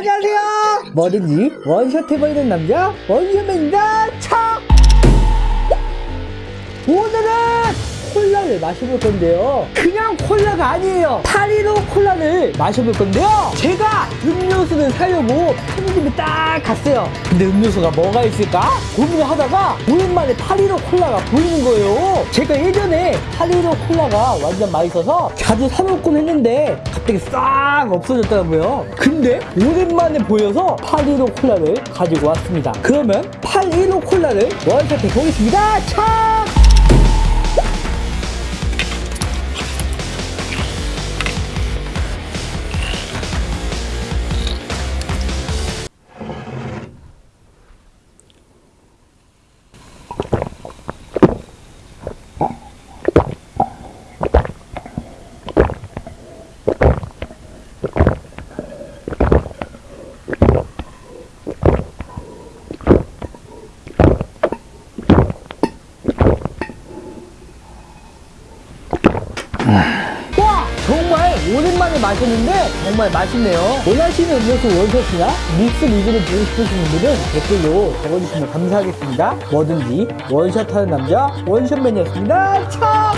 안녕하세요. 뭐든지 원샷 해버리는 남자 원샷맨입니다. 차! 오늘은 콜라를 마셔볼 건데요. 그냥 콜라가 아니에요. 파 콜라를 마셔볼 건데요. 제가 음료수를 사려고 편의점에 딱 갔어요. 근데 음료수가 뭐가 있을까? 고민을 하다가 오랜만에 파리로 콜라가 보이는 거예요. 제가 예전에 파리로 콜라가 완전 맛있어서 자주 사 먹곤 했는데 갑자기 싹 없어졌더라고요. 근데 오랜만에 보여서 파리로 콜라를 가지고 왔습니다. 그러면 파리로 콜라를 원샷해 보겠습니다. 차! 와! 정말 오랜만에 마셨는데 정말 맛있네요. 원하시는 음료수 원샷이나 믹스 리뷰를 보고 싶으신 분들은 댓글로 적어주시면 감사하겠습니다. 뭐든지 원샷하는 남자 원샷맨이었습니다. 참!